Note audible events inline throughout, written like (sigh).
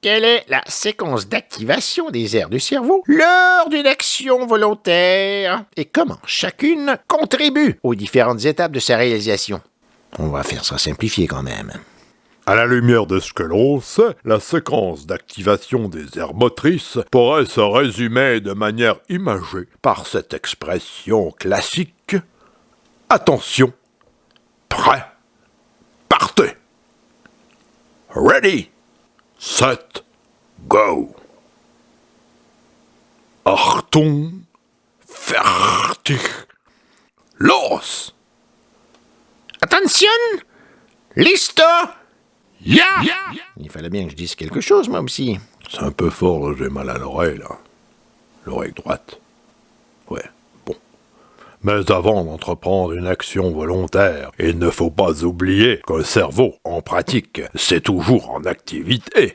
quelle est la séquence d'activation des aires du cerveau? Lors d'une action volontaire et comment chacune contribue aux différentes étapes de sa réalisation? On va faire ça simplifié quand même. À la lumière de ce que l'on sait, la séquence d'activation des aires motrices pourrait se résumer de manière imagée par cette expression classique Attention, prêt, partez. Ready, set, go. Achtung, fertig, los. Attention Listo Ya Il fallait bien que je dise quelque chose, moi aussi. C'est un peu fort, j'ai mal à l'oreille, là. L'oreille droite. Ouais. Mais avant d'entreprendre une action volontaire, il ne faut pas oublier qu'un cerveau, en pratique, c'est toujours en activité.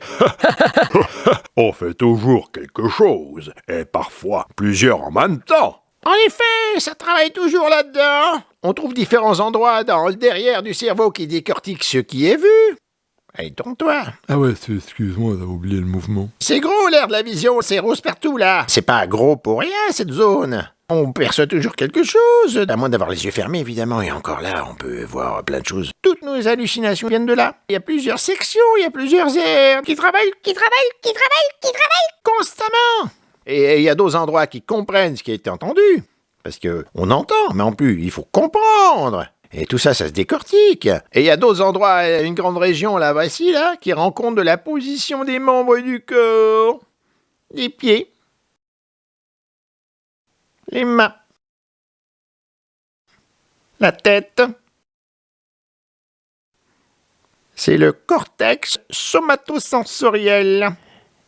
(laughs) On fait toujours quelque chose, et parfois plusieurs en même temps. En effet, ça travaille toujours là-dedans. On trouve différents endroits dans le derrière du cerveau qui décortiquent ce qui est vu. Hey, tourne-toi. Ah ouais, excuse-moi d'avoir oublié le mouvement. C'est gros l'air de la vision, c'est rose partout là. C'est pas gros pour rien cette zone. On perçoit toujours quelque chose, à moins d'avoir les yeux fermés évidemment, et encore là, on peut voir plein de choses. Toutes nos hallucinations viennent de là. Il y a plusieurs sections, il y a plusieurs aires qui travaillent, qui travaillent, qui travaillent, qui travaillent constamment. Et il y a d'autres endroits qui comprennent ce qui a été entendu. Parce que on entend, mais en plus, il faut comprendre. Et tout ça, ça se décortique. Et il y a d'autres endroits, une grande région là, voici là, qui rend compte de la position des membres du corps, les pieds, les mains, la tête. C'est le cortex somatosensoriel.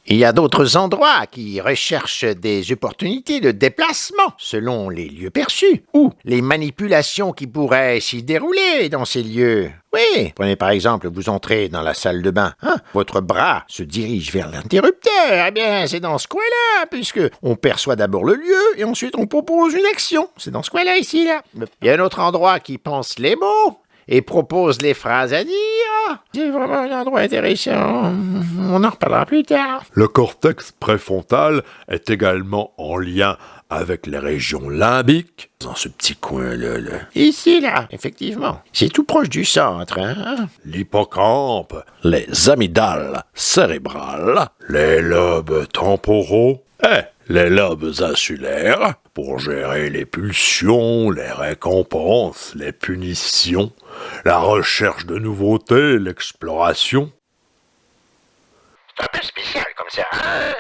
Il y a d'autres endroits qui recherchent des opportunités de déplacement selon les lieux perçus, ou les manipulations qui pourraient s'y dérouler dans ces lieux. Oui, prenez par exemple, vous entrez dans la salle de bain, hein, votre bras se dirige vers l'interrupteur, eh bien c'est dans ce coin-là, puisque on perçoit d'abord le lieu et ensuite on propose une action. C'est dans ce coin-là ici, là. Il y a un autre endroit qui pense les mots, et propose les phrases à dire. C'est vraiment un endroit intéressant. On en reparlera plus tard. Le cortex préfrontal est également en lien avec les régions limbiques, dans ce petit coin-là. Là. Ici, là, effectivement. C'est tout proche du centre, hein? L'hippocampe, les amygdales cérébrales, les lobes temporaux et les lobes insulaires pour gérer les pulsions, les récompenses, les punitions, la recherche de nouveautés, l'exploration. C'est un peu spécial comme ça. Hein?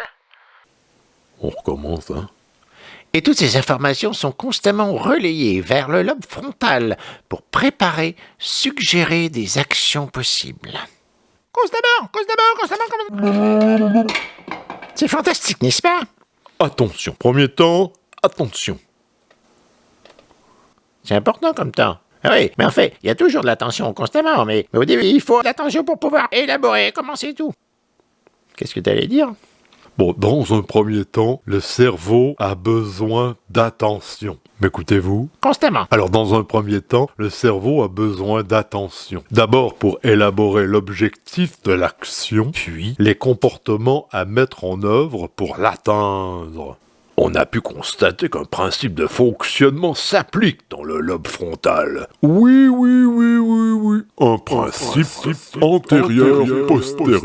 On recommence, hein et toutes ces informations sont constamment relayées vers le lobe frontal pour préparer, suggérer des actions possibles. Constamment, constamment, constamment, constamment. C'est fantastique, n'est-ce pas? Attention, premier temps, attention. C'est important comme temps. Ah oui, mais en fait, il y a toujours de l'attention constamment, mais, au début, il faut de l'attention pour pouvoir élaborer, commencer tout. Qu'est-ce que tu allais dire? Bon, dans un premier temps, le cerveau a besoin d'attention. M'écoutez-vous? Constamment. Alors, dans un premier temps, le cerveau a besoin d'attention. D'abord pour élaborer l'objectif de l'action, puis les comportements à mettre en œuvre pour l'atteindre. On a pu constater qu'un principe de fonctionnement s'applique dans le lobe frontal. Oui, oui, oui, oui, oui. Un principe antérieur-postérieur.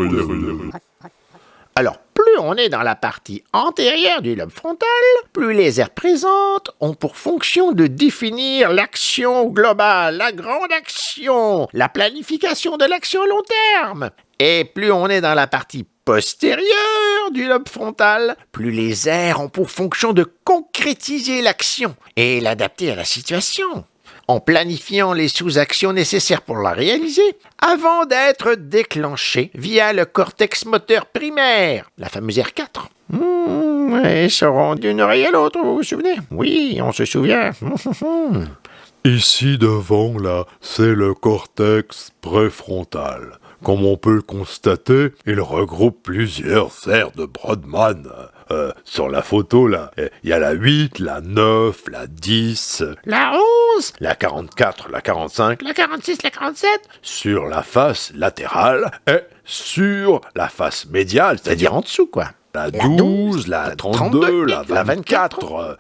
Alors, plus on est dans la partie antérieure du lobe frontal, plus les aires présentes ont pour fonction de définir l'action globale, la grande action, la planification de l'action à long terme. Et plus on est dans la partie postérieure du lobe frontal, plus les aires ont pour fonction de concrétiser l'action et l'adapter à la situation en planifiant les sous-actions nécessaires pour la réaliser, avant d'être déclenchées via le cortex moteur primaire, la fameuse R4. Mmh, elles seront d'une oreille à l'autre, vous vous souvenez? Oui, on se souvient. (laughs) Ici devant, là, c'est le cortex préfrontal. Comme on peut le constater, il regroupe plusieurs aires de Brodmann. Euh, sur la photo, là, il y a la 8, la 9, la 10, la 11, la 44, la 45, la 46, la 47. Sur la face latérale et sur la face médiale, C'est-à-dire en dessous, quoi. la La 12, la 32, 32, la la 24.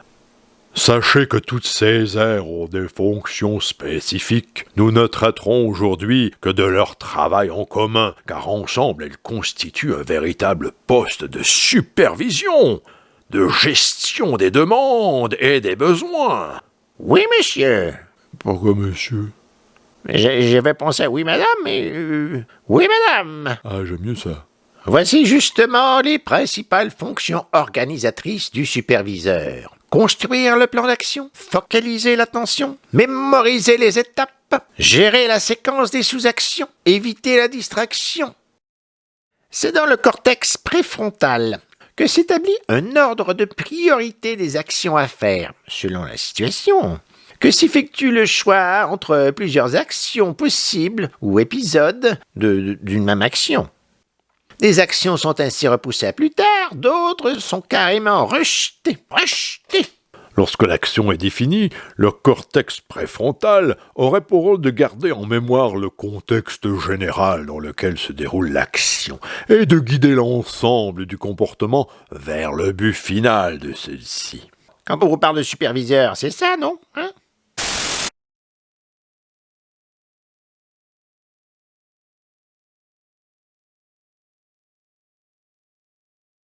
Sachez que toutes ces aires ont des fonctions spécifiques. Nous ne traiterons aujourd'hui que de leur travail en commun, car ensemble elles constituent un véritable poste de supervision, de gestion des demandes et des besoins. Oui, monsieur. Pourquoi, monsieur? J'avais pensé à oui, madame, mais... euh, oui, madame. Ah, j'aime mieux ça. Voici justement les principales fonctions organisatrices du superviseur. Construire le plan d'action, focaliser l'attention, mémoriser les étapes, gérer la séquence des sous-actions, éviter la distraction. C'est dans le cortex préfrontal que s'établit un ordre de priorité des actions à faire, selon la situation, que s'effectue le choix entre plusieurs actions possibles ou épisodes de- d'une même action. Des actions sont ainsi repoussées à plus tard, d'autres sont carrément rejetées. Rejetées Lorsque l'action est définie, le cortex préfrontal aurait pour rôle de garder en mémoire le contexte général dans lequel se déroule l'action et de guider l'ensemble du comportement vers le but final de celle-ci. Quand on vous parle de superviseur, c'est ça, non Hein?